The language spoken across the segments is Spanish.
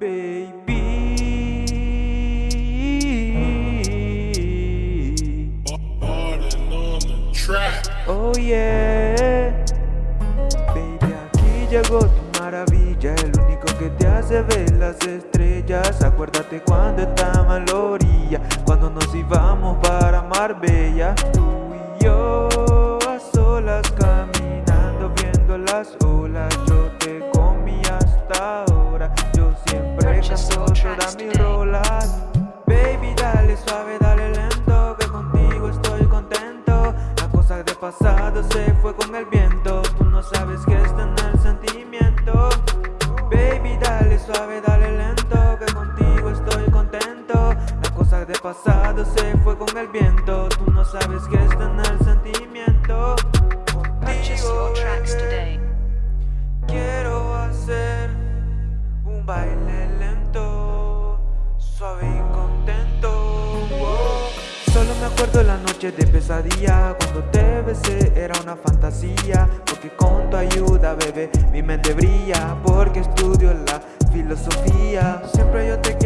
baby. Oh yeah, baby, aquí llegó tu maravilla, el único que te hace ver las estrellas. Acuérdate cuando estaba en la orilla, cuando nos íbamos para Marbella, tú y yo a solas caminando, viendo las olas. Mis rolas. Baby, dale suave, dale lento, que contigo estoy contento. La cosa de pasado se fue con el viento, tú no sabes que está en el sentimiento. Baby, dale suave, dale lento, que contigo estoy contento. La cosa de pasado se fue con el viento, tú no sabes que está en el Solo me acuerdo la noche de pesadilla, cuando te besé era una fantasía. Porque con tu ayuda, bebé, mi mente brilla. Porque estudio la filosofía. Siempre yo te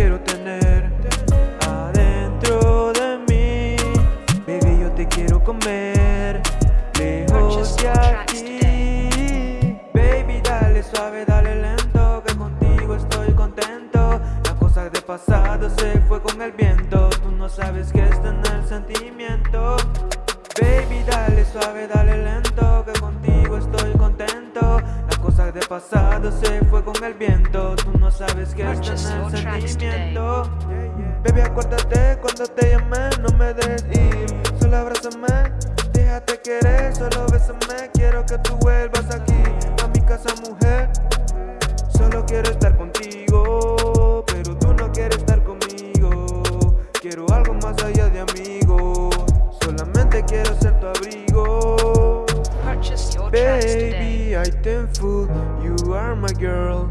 fue con el viento, tú no sabes que está en el sentimiento. Baby, dale suave, dale lento, que contigo estoy contento. La cosa de pasado se fue con el viento, tú no sabes que está en el sentimiento. Baby, acuérdate cuando te llamé, no me dejes ir, solo abrázame, déjate querer, solo bésame, quiero que tú vuelvas aquí, solamente quiero ser tu abrigo. Baby, I thankful you are my girl.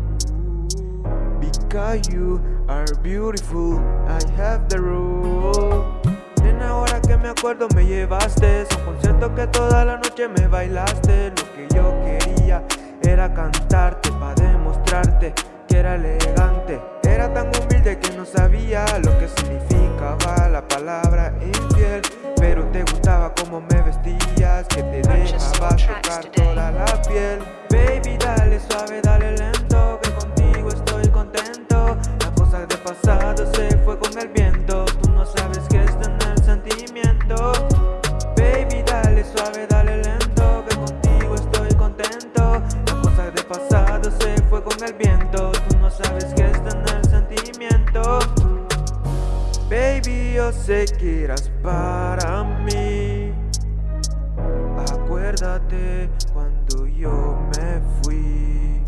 Because you are beautiful, I have the rule. Nena, ahora que me acuerdo me llevaste a un concierto que toda la noche me bailaste. Lo que yo quería era cantarte para demostrarte que era elegante. Era tan humilde que no sabía lo que significaba Baby, dale suave, dale lento, que contigo estoy contento. La cosa de pasado se fue con el viento, tú no sabes que está en el sentimiento. Baby, dale suave, dale lento, que contigo estoy contento. La cosa de pasado se fue con el viento, tú no sabes que está en el sentimiento. Baby, yo sé que eras para mí. Acuérdate cuando yo me fui.